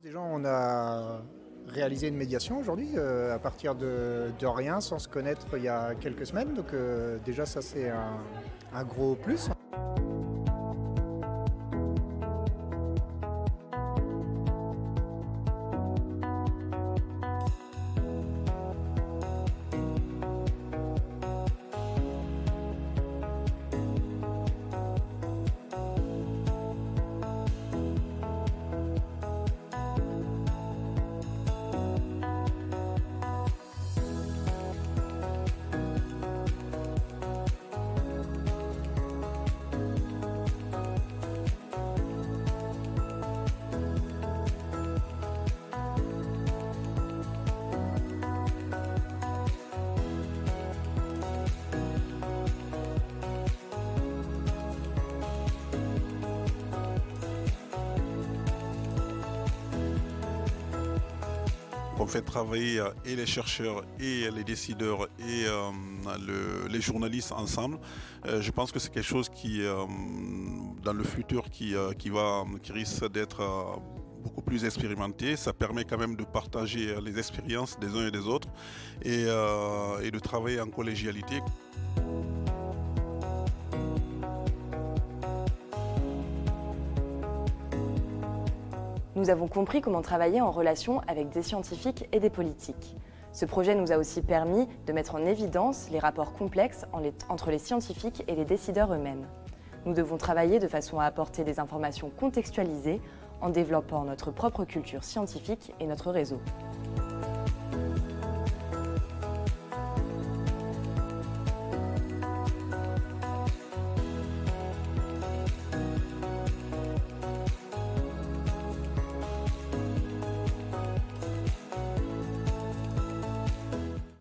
Déjà, on a réalisé une médiation aujourd'hui euh, à partir de, rien, sans se connaître il y a quelques semaines. Donc euh, déjà, ça c'est un gros plus. On fait travailler euh, et les chercheurs et les décideurs et euh, le, les journalistes ensemble. Euh, je pense que c'est quelque chose qui, dans le futur, qui, va, qui risque d'être beaucoup plus expérimenté. Ça permet quand même de partager les expériences des uns et des autres et de travailler en collégialité. Nous avons compris comment travailler en relation avec des scientifiques et des politiques. Ce projet nous a aussi permis de mettre en évidence les rapports complexes entre les scientifiques et les décideurs eux-mêmes. Nous devons travailler de façon à apporter des informations contextualisées en développant notre propre culture scientifique et notre réseau.